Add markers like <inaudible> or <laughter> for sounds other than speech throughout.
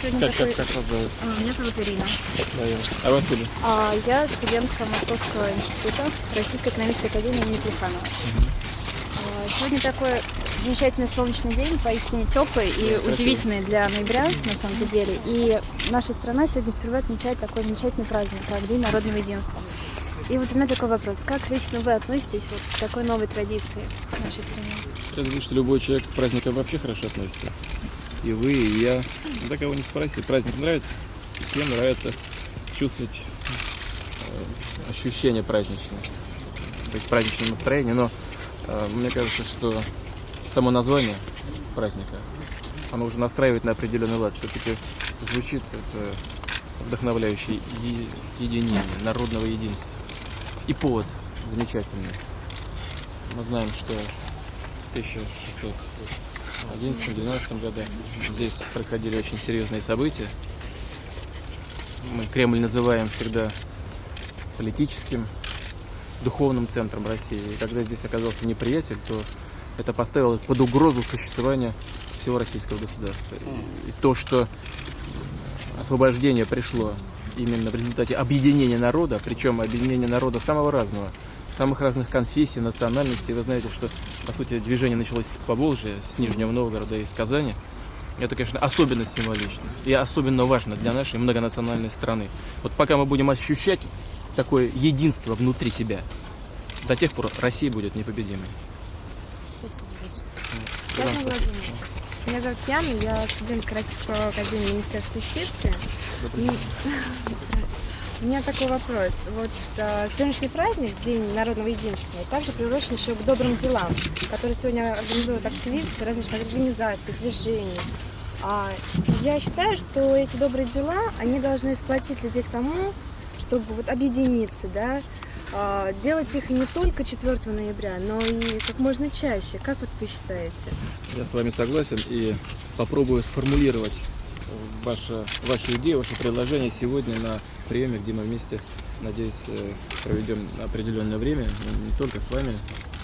сегодня Как, такой... как, как вас зовут? А, Меня зовут Ирина. Да, я. А вы откуда? А, Я студентка Московского института Российской экономической академии имени Плеханова. А, Сегодня такой замечательный солнечный день, поистине теплый и красиво. удивительный для ноября, на самом деле. И наша страна сегодня впервые отмечает такой замечательный праздник, как День народного единства. И вот у меня такой вопрос. Как лично вы относитесь вот к такой новой традиции в нашей стране? Я думаю, что любой человек к праздникам вообще хорошо относится и вы, и я. Ну, так кого не спроси, праздник нравится? Всем нравится чувствовать э, ощущение праздничное, есть праздничное настроение, но э, мне кажется, что само название праздника, оно уже настраивает на определенный лад, все-таки звучит это вдохновляющее единение, народного единства. И повод замечательный. Мы знаем, что 1600 2011-2012 годах Здесь происходили очень серьезные события. Мы Кремль называем всегда политическим, духовным центром России. И когда здесь оказался неприятель, то это поставило под угрозу существование всего российского государства. И то, что освобождение пришло именно в результате объединения народа, причем объединения народа самого разного – самых разных конфессий, национальностей. Вы знаете, что, по сути, движение началось с Поволжья, с Нижнего Новгорода и с Казани. Это, конечно, особенно символично и особенно важно для нашей многонациональной страны. Вот пока мы будем ощущать такое единство внутри себя, до тех пор Россия будет непобедимой. Спасибо большое. Владимировна. Меня зовут Яна, я студентка Российского академии Министерства юстиции. <laughs> У меня такой вопрос. Вот э, сегодняшний праздник, День народного единства, также приурочен еще к добрым делам, которые сегодня организуют активисты различных организаций, движений. А, я считаю, что эти добрые дела, они должны сплотить людей к тому, чтобы вот объединиться, да, а, делать их не только 4 ноября, но и как можно чаще. Как вот вы считаете? Я с вами согласен и попробую сформулировать ваше, вашу идею, ваше предложение сегодня на приеме, где мы вместе, надеюсь, э, проведем определенное время, ну, не только с вами,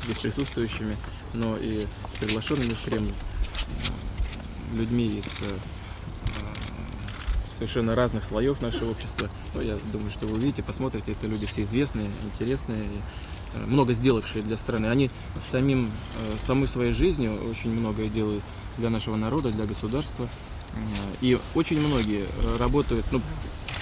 здесь присутствующими, но и приглашенными в Кремль э, людьми из э, совершенно разных слоев нашего общества. Ну, я думаю, что вы увидите, посмотрите, это люди все известные, интересные, много сделавшие для страны. Они самим, самой своей жизнью очень многое делают для нашего народа, для государства. И очень многие работают, ну,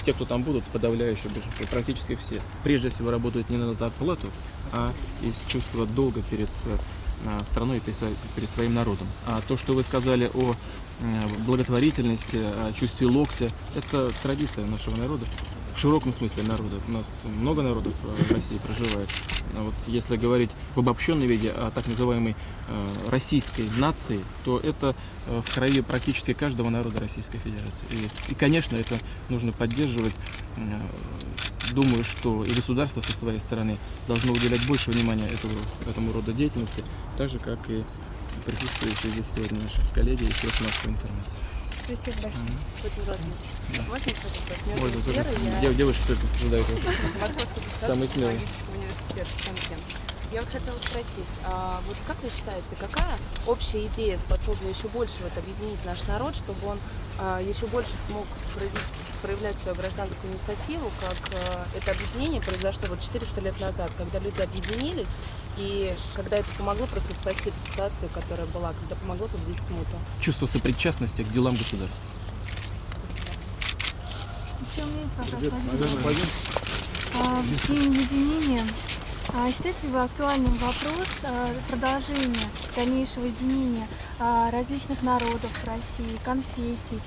те, кто там будут, подавляющее большинство, практически все, прежде всего работают не на зарплату, а из чувства долга перед э, страной перед своим народом. А то, что вы сказали о э, благотворительности, о чувстве локтя, это традиция нашего народа. В широком смысле народа. У нас много народов э, в России проживает. А вот если говорить в обобщенном виде о так называемой э, российской нации, то это э, в крови практически каждого народа Российской Федерации. И, и, конечно, это нужно поддерживать. Думаю, что и государство со своей стороны должно уделять больше внимания этому, этому роду деятельности, так же, как и присутствующие здесь сегодня наши коллеги и средства массовой информации. Спасибо большое. Очень важно. Можно тут Вера, я дев- девушки только задают университет Шенкен. Я вот хотела спросить, а вот как вы считаете, какая общая идея способна еще больше вот объединить наш народ, чтобы он а, еще больше смог проявить, проявлять свою гражданскую инициативу, как а, это объединение произошло вот 400 лет назад, когда люди объединились, и когда это помогло просто спасти эту ситуацию, которая была, когда помогло победить смуту. Чувство сопричастности к делам государства. Еще у меня есть вопрос, Владимир. А, В День единения. А Считаете ли вы актуальным вопрос а, продолжения дальнейшего единения а, различных народов России, конфессий,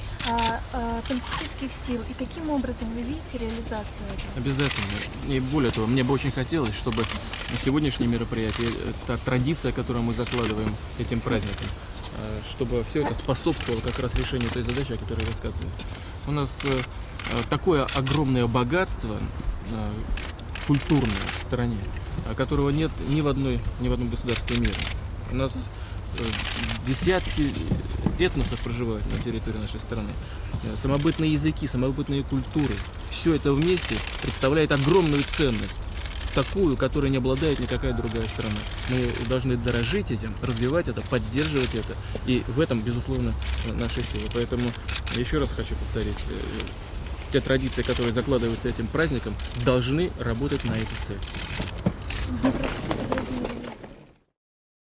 политических сил? И каким образом вы видите реализацию этого? Обязательно. И более того, мне бы очень хотелось, чтобы сегодняшнее мероприятие, та традиция, которую мы закладываем этим праздником, э, чтобы все это способствовало как раз решению той задачи, о которой я рассказываю. У нас э, э, такое огромное богатство э, культурное в стране, э, которого нет ни в, одной, ни в одном государстве мира. У нас э, десятки этносов проживают на территории нашей страны. Э, Самобытные языки, самобытные культуры. Все это вместе представляет огромную ценность. такую, которой не обладает никакая другая страна. Мы должны дорожить этим, развивать это, поддерживать это. И в этом, безусловно, наша сила. Поэтому еще раз хочу повторить. э, Те традиции, которые закладываются этим праздником, должны работать на эту цель. Thank you.